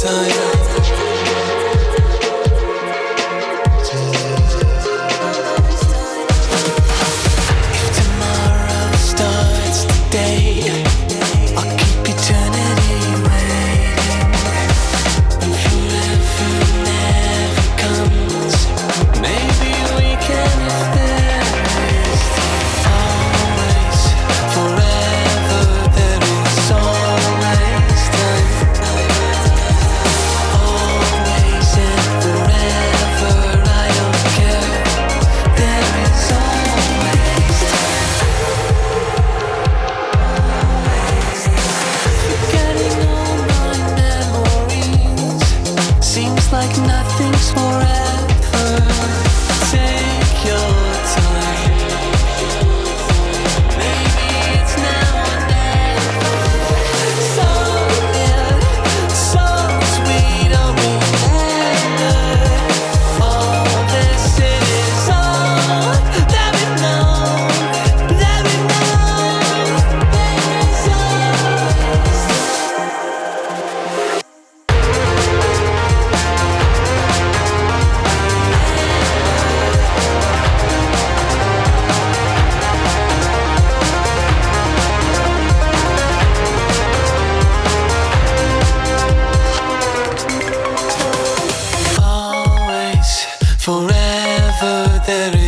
time. Like nothing's forever. forever